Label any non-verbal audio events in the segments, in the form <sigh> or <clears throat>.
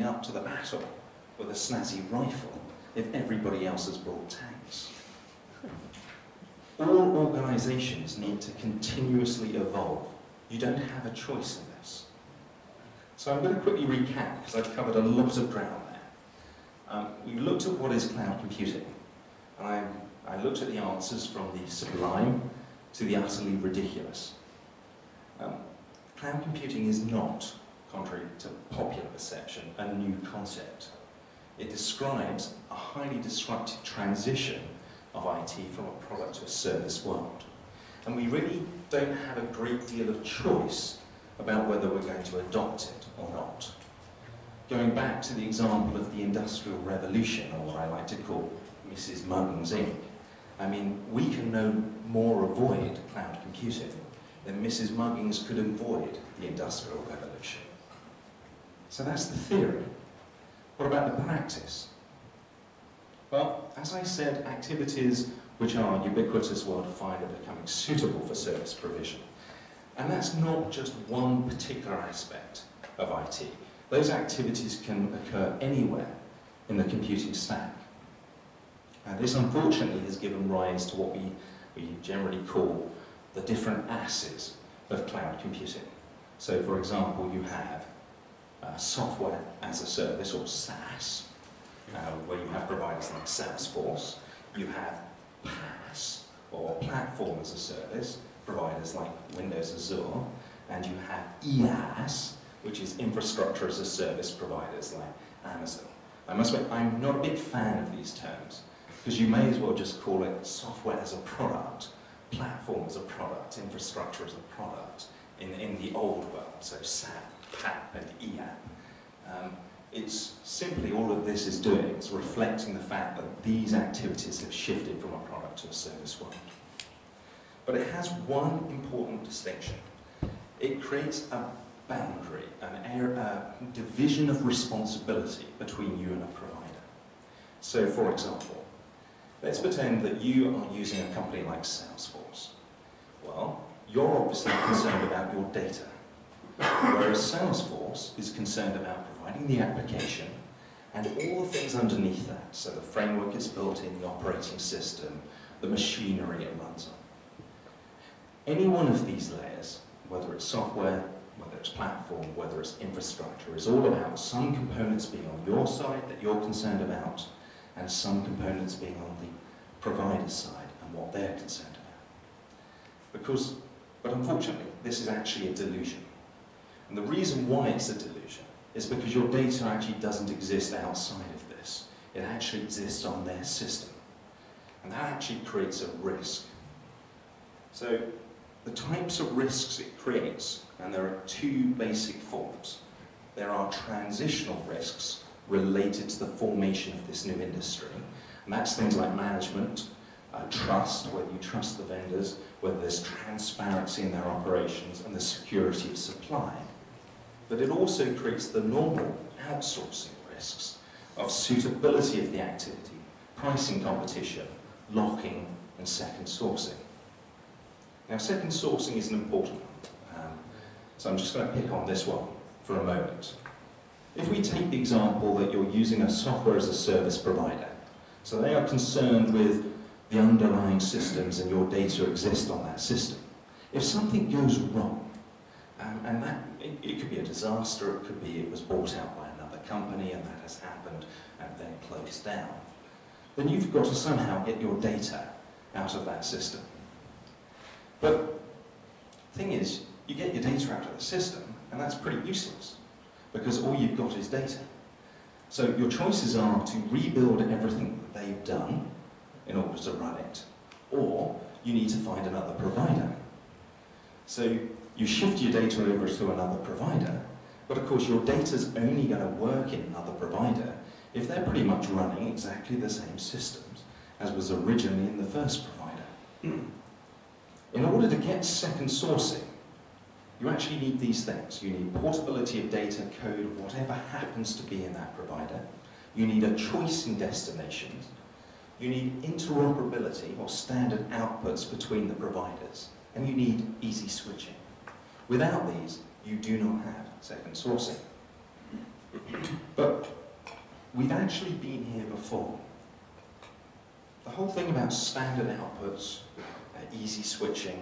up to the battle with a snazzy rifle if everybody else has brought tanks. All organisations need to continuously evolve. You don't have a choice in this. So I'm going to quickly recap because I've covered a lot of ground there. Um, we looked at what is cloud computing, and I, I looked at the answers from the sublime to the utterly ridiculous. Um, cloud computing is not contrary to popular perception, a new concept. It describes a highly disruptive transition of IT from a product to a service world. And we really don't have a great deal of choice about whether we're going to adopt it or not. Going back to the example of the Industrial Revolution, or what I like to call Mrs. Muggins Inc., I mean, we can no more avoid cloud computing than Mrs. Muggins could avoid the Industrial Revolution. So that's the theory. What about the practice? Well, as I said, activities which are ubiquitous worldwide are becoming suitable for service provision. And that's not just one particular aspect of IT. Those activities can occur anywhere in the computing stack. And this unfortunately has given rise to what we, we generally call the different asses of cloud computing. So for example, you have uh, software as a service, or SaaS, uh, where you have providers like Salesforce. You have PaaS, or Platform as a Service, providers like Windows Azure. And you have IaaS, which is Infrastructure as a Service providers like Amazon. I must admit, I'm not a big fan of these terms, because you may as well just call it software as a product, platform as a product, infrastructure as a product in, in the old world, so SAP PAP and EAP. Um, it's simply all of this is doing is reflecting the fact that these activities have shifted from a product to a service world. But it has one important distinction. It creates a boundary, an air, a division of responsibility between you and a provider. So for example, let's pretend that you are using a company like Salesforce. Well, you're obviously concerned about your data Whereas Salesforce is concerned about providing the application and all the things underneath that. So the framework is built in, the operating system, the machinery it runs on. Any one of these layers, whether it's software, whether it's platform, whether it's infrastructure, is all about some components being on your side that you're concerned about, and some components being on the provider's side and what they're concerned about. Because, but unfortunately, this is actually a delusion. And the reason why it's a delusion is because your data actually doesn't exist outside of this. It actually exists on their system. And that actually creates a risk. So the types of risks it creates, and there are two basic forms. There are transitional risks related to the formation of this new industry. And that's things like management, uh, trust, whether you trust the vendors, whether there's transparency in their operations, and the security of supply but it also creates the normal outsourcing risks of suitability of the activity, pricing competition, locking, and second sourcing. Now, second sourcing is an important one, um, so I'm just going to pick on this one for a moment. If we take the example that you're using a software as a service provider, so they are concerned with the underlying systems and your data exist on that system. If something goes wrong, um, and that, it, it, could be a disaster, it could be it was bought out by another company and that has happened and then closed down. Then you've got to somehow get your data out of that system. But the thing is, you get your data out of the system and that's pretty useless because all you've got is data. So your choices are to rebuild everything that they've done in order to run it, or you need to find another provider. So you shift your data over to another provider, but of course your data's only going to work in another provider if they're pretty much running exactly the same systems as was originally in the first provider. <clears throat> in order to get second sourcing, you actually need these things. You need portability of data, code, whatever happens to be in that provider. You need a choice in destinations. You need interoperability or standard outputs between the providers. And you need easy switching. Without these, you do not have second sourcing. But we've actually been here before. The whole thing about standard outputs, uh, easy switching,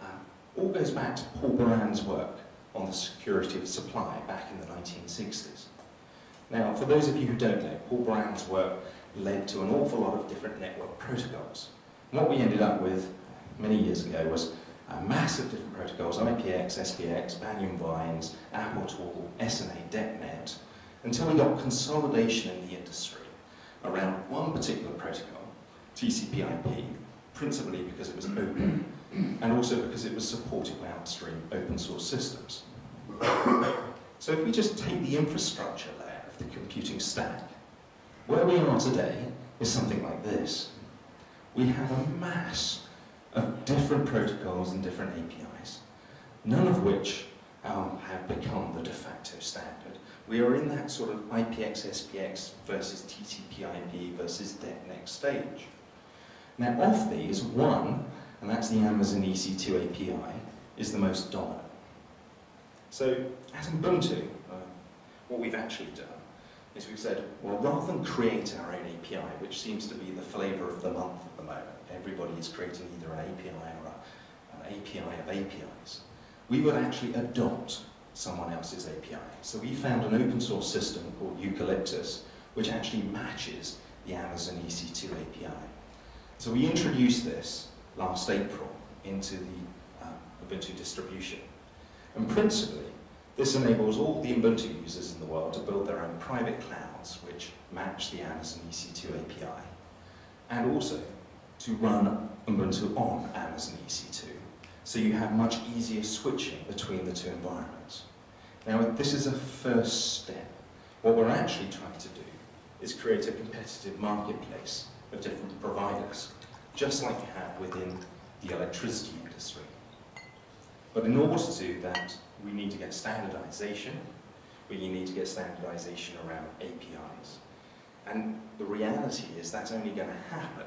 uh, all goes back to Paul Baran's work on the security of supply back in the 1960s. Now, for those of you who don't know, Paul Baran's work led to an awful lot of different network protocols. And what we ended up with many years ago was a massive different protocols, IPX, SPX, Banyan Vines, AppleTalk, SNA, DECnet, until we got consolidation in the industry around one particular protocol, TCP/IP, principally because it was open, and also because it was supported by upstream open source systems. So if we just take the infrastructure layer of the computing stack, where we are today is something like this. We have a mass of different protocols and different APIs, none of which um, have become the de facto standard. We are in that sort of IPX, SPX versus TCP IP versus DECnet stage. Now of these, one, and that's the Amazon EC2 API, is the most dominant. So at Ubuntu, uh, what we've actually done is we've said, well, rather than create our own API, which seems to be the flavor of the month at the moment, everybody is creating either an API or a, an API of APIs, we would actually adopt someone else's API. So we found an open source system called Eucalyptus, which actually matches the Amazon EC2 API. So we introduced this last April into the um, Ubuntu distribution. And principally, this enables all the Ubuntu users in the world to build their own private clouds which match the Amazon EC2 API, and also to run Ubuntu on Amazon EC2. So you have much easier switching between the two environments. Now, this is a first step. What we're actually trying to do is create a competitive marketplace of different providers, just like you have within the electricity industry. But in order to do that, we need to get standardization, we need to get standardization around APIs. And the reality is that's only going to happen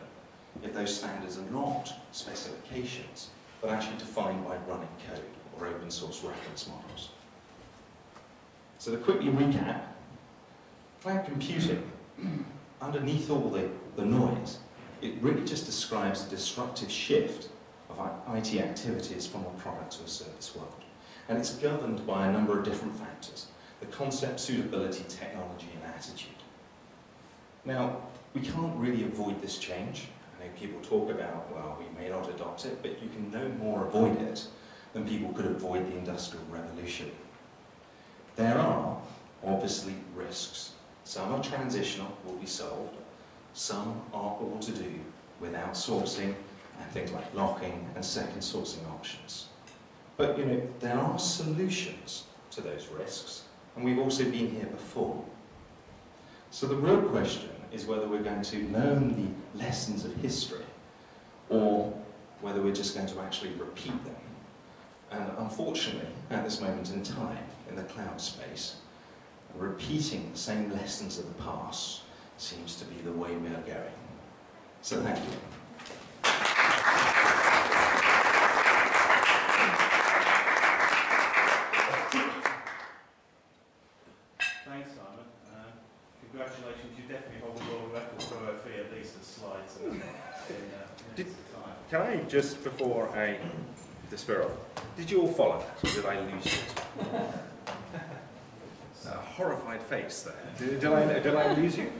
if those standards are not specifications, but actually defined by running code or open source reference models. So to quickly recap, cloud computing, underneath all the, the noise, it really just describes a disruptive shift of IT activities from a product to a service world. And it's governed by a number of different factors. The concept, suitability, technology, and attitude. Now, we can't really avoid this change. I know people talk about, well, we may not adopt it, but you can no more avoid it than people could avoid the Industrial Revolution. There are, obviously, risks. Some are transitional, will be solved. Some are all to do with outsourcing and things like locking and second sourcing options. But, you know, there are solutions to those risks, and we've also been here before. So the real question is whether we're going to learn the lessons of history or whether we're just going to actually repeat them. And unfortunately, at this moment in time, in the cloud space, repeating the same lessons of the past seems to be the way we are going. So thank you. just before I despair. Did you all follow that, or did I lose you? <laughs> A horrified face there. Did, did, I, did I lose you?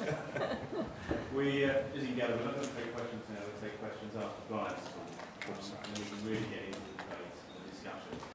<laughs> we, uh, as you gather, we're not going to take questions now, we'll take questions after bias. Um, and we can really get into the debate and the discussion.